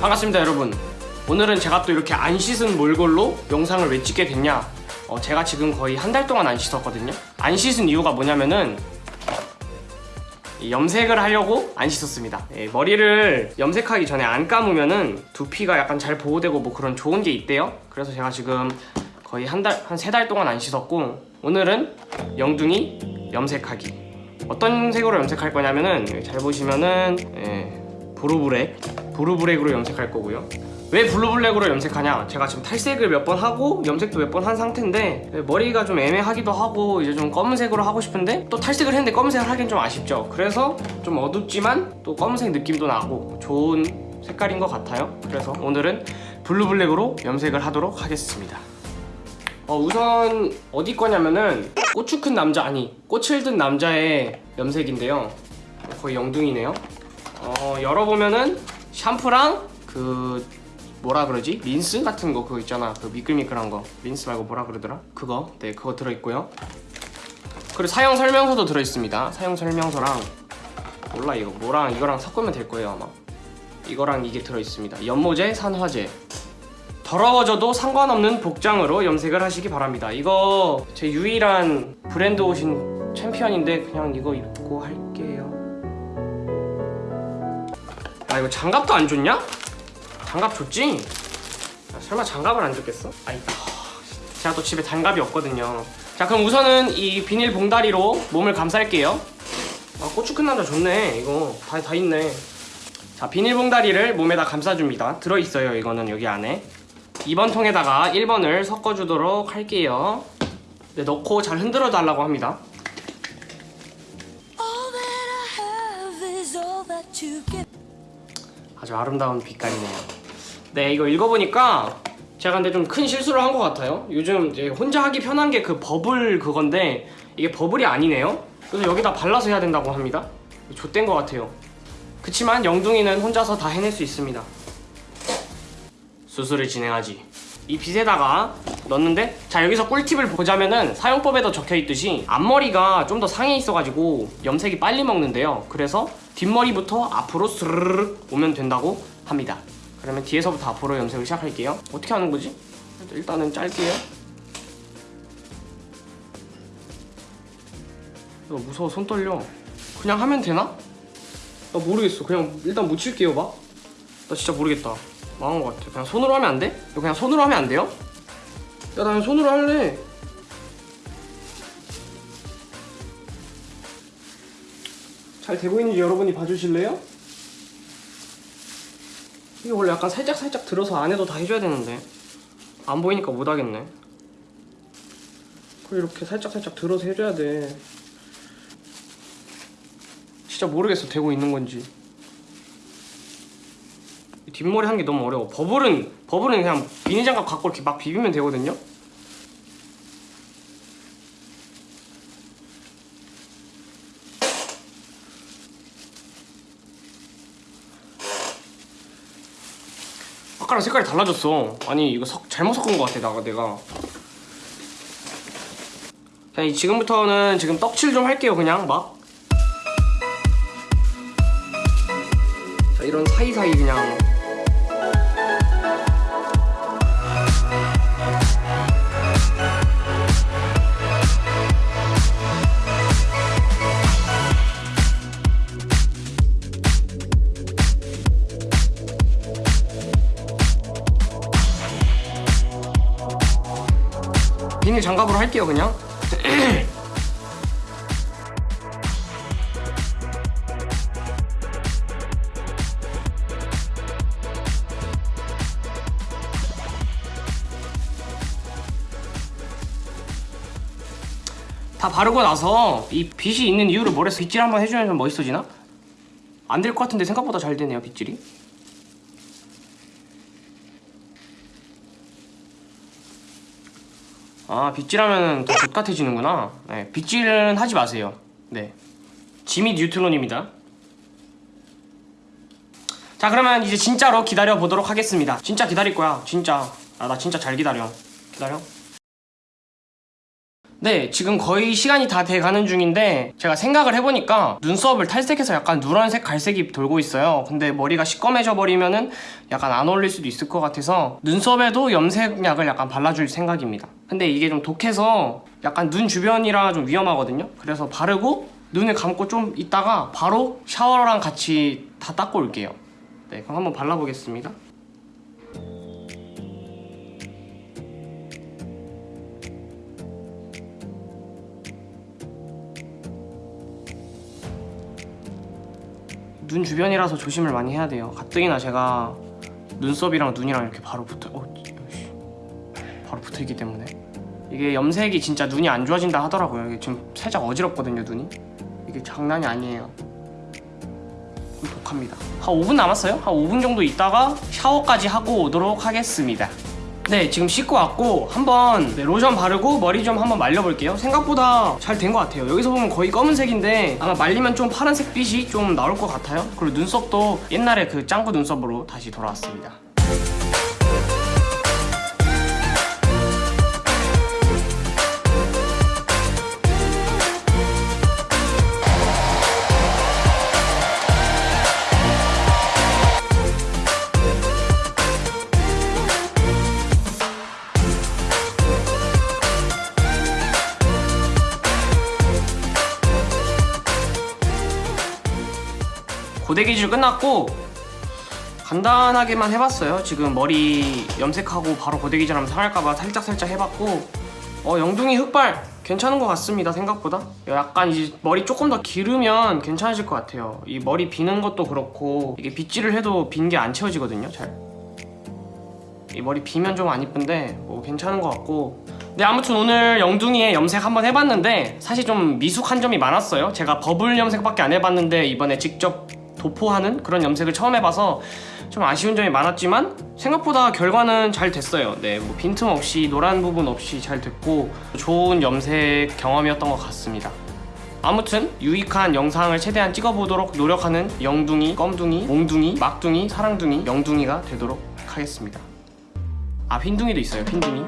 반갑습니다 여러분. 오늘은 제가 또 이렇게 안 씻은 몰골로 영상을 왜 찍게 됐냐? 어, 제가 지금 거의 한 달 동안 안 씻었거든요. 안 씻은 이유가 뭐냐면은 이 염색을 하려고 안 씻었습니다. 예, 머리를 염색하기 전에 안 감으면은 두피가 약간 잘 보호되고 뭐 그런 좋은 게 있대요. 그래서 제가 지금 거의 한 달, 한 세 달 동안 안 씻었고 오늘은 영둥이 염색하기. 어떤 색으로 염색할 거냐면은 잘 보시면은 예, blue black blue black으로 염색할 거고요. 왜 blue black으로 염색하냐? 제가 지금 탈색을 몇 번 하고 염색도 몇 번 한 상태인데 머리가 좀 애매하기도 하고 이제 좀 검은색으로 하고 싶은데 또 탈색을 했는데 검은색을 하기엔 좀 아쉽죠. 그래서 좀 어둡지만 또 검은색 느낌도 나고 좋은 색깔인 것 같아요. 그래서 오늘은 blue black으로 염색을 하도록 하겠습니다. 어, 우선 어디 거냐면은 고추 큰 남자 아니 꽃을 든 남자의 염색인데요. 거의 영둥이네요 어, 열어보면은 샴푸랑 그 뭐라 그러지? 린스 같은 거 그거 있잖아. 그 미끌미끌한 거. 린스 말고 뭐라 그러더라? 그거. 네 그거 들어있고요. 그리고 사용 설명서도 들어있습니다. 사용 설명서랑 몰라 이거. 뭐랑 이거랑 섞으면 될 거예요 아마. 이거랑 이게 들어있습니다. 연모제 산화제. 더러워져도 상관없는 복장으로 염색을 하시기 바랍니다. 이거 제 유일한 브랜드 옷인 챔피언인데 그냥 이거 입고 할게 아 이거 장갑도 안 줬냐? 장갑 줬지? 야, 설마 장갑을 안 줬겠어? 아이 제가 또 집에 장갑이 없거든요. 자 그럼 우선은 이 비닐 봉다리로 몸을 감쌀게요. 아 고추 큰 남자 좋네. 이거 다, 다 있네. 자 비닐 봉다리를 몸에다 감싸줍니다. 들어있어요 이거는 여기 안에. 2번 통에다가 1번을 섞어주도록 할게요. 네, 넣고 잘 흔들어 달라고 합니다 아주 아름다운 빛깔이네요. 네 이거 읽어보니까 제가 근데 좀 큰 실수를 한 것 같아요. 요즘 이제 혼자 하기 편한 게 그 버블 그건데 이게 버블이 아니네요. 그래서 여기다 발라서 해야 된다고 합니다. 좆된 것 같아요. 그치만 영둥이는 혼자서 다 해낼 수 있습니다. 수술을 진행하지 이 빗에다가 넣는데? 자 여기서 꿀팁을 보자면은 사용법에도 적혀있듯이 앞머리가 좀 더 상에 있어가지고 염색이 빨리 먹는데요. 그래서 뒷머리부터 앞으로 스르르 오면 된다고 합니다. 그러면 뒤에서부터 앞으로 염색을 시작할게요. 어떻게 하는 거지? 일단은 짧게요. 이거 무서워. 손 떨려. 그냥 하면 되나? 나 모르겠어. 그냥 일단 묻힐게요 봐. 나 진짜 모르겠다 망한 것 같아. 그냥 손으로 하면 안 돼? 이거 그냥 손으로 하면 안 돼요? 야, 나 그냥 손으로 할래. 잘 되고 있는지 여러분이 봐주실래요? 이게 원래 약간 살짝살짝 들어서 안에도 다 해줘야 되는데 안 보이니까 못 하겠네. 그리고 이렇게 살짝살짝 들어서 해줘야 돼. 진짜 모르겠어, 되고 있는 건지. 뒷머리 한 게 너무 어려워. 버블은 버블은 그냥 비닐장갑 갖고 이렇게 막 비비면 되거든요? 아까랑 색깔이 달라졌어. 아니 이거 석, 잘못 섞은 것 같아 나가 내가. 자 이- 지금부터는 지금 떡칠 좀 할게요 그냥. 막. 자, 이런 사이사이 그냥 비닐 장갑으로 할게요 그냥 다 바르고 나서 이 빗이 있는 이유를 머리에서 빗질 한번 해주면 좀 멋있어지나? 안 될 것 같은데 생각보다 잘 되네요 빗질이 아 빗질하면 더 족같아지는구나. 네, 빗질은 하지 마세요. 네. 지미 뉴트론입니다. 자 그러면 이제 진짜로 기다려 보도록 하겠습니다. 진짜 기다릴 거야. 진짜. 아 나 진짜 잘 기다려. 기다려? 네, 지금 거의 시간이 다 돼가는 중인데 제가 생각을 해보니까 눈썹을 탈색해서 약간 누런색, 갈색이 돌고 있어요. 근데 머리가 시꺼매져 버리면은 약간 안 어울릴 수도 있을 것 같아서 눈썹에도 염색약을 약간 발라줄 생각입니다. 근데 이게 좀 독해서 약간 눈 주변이라 좀 위험하거든요. 그래서 바르고 눈을 감고 좀 있다가 바로 샤워랑 같이 다 닦고 올게요. 네, 그럼 한번 발라보겠습니다. 눈 주변이라서 조심을 많이 해야 돼요. 가뜩이나 제가 눈썹이랑 눈이랑 이렇게 바로 붙어, 어, 씨. 바로 붙어 있기 때문에 이게 염색이 진짜 눈이 안 좋아진다 하더라고요. 이게 지금 살짝 어지럽거든요, 눈이. 이게 장난이 아니에요. 좀 독합니다. 한 5분 남았어요. 한 5분 정도 있다가 샤워까지 하고 오도록 하겠습니다. 네, 지금 씻고 왔고 한번 네, 로션 바르고 머리 좀 한번 말려볼게요. 생각보다 잘 된 것 같아요. 여기서 보면 거의 검은색인데 아마 말리면 좀 파란색 빛이 좀 나올 것 같아요. 그리고 눈썹도 옛날에 그 짱구 눈썹으로 다시 돌아왔습니다. 고데 기질 끝났고 간단하게만 해봤어요. 지금 머리 염색하고 바로 고데 기질하면 상할까봐 살짝 살짝 해봤고 어 영둥이 흑발 괜찮은 것 같습니다 생각보다. 약간 이제 머리 조금 더 기르면 괜찮아질 것 같아요. 이 머리 비는 것도 그렇고 이게 빗질을 해도 빈 게 안 채워지거든요 잘. 이 머리 비면 좀 안 이쁜데 뭐 괜찮은 것 같고. 네 아무튼 오늘 영둥이의 염색 한번 해봤는데 사실 좀 미숙한 점이 많았어요. 제가 버블 염색밖에 안 해봤는데 이번에 직접 도포하는 그런 염색을 처음 해봐서 좀 아쉬운 점이 많았지만 생각보다 결과는 잘 됐어요. 네 뭐 빈틈 없이 노란 부분 없이 잘 됐고 좋은 염색 경험이었던 것 같습니다. 아무튼 유익한 영상을 최대한 찍어보도록 노력하는 영둥이, 껌둥이, 몽둥이, 막둥이, 사랑둥이, 영둥이가 되도록 하겠습니다. 아 흰둥이도 있어요 흰둥이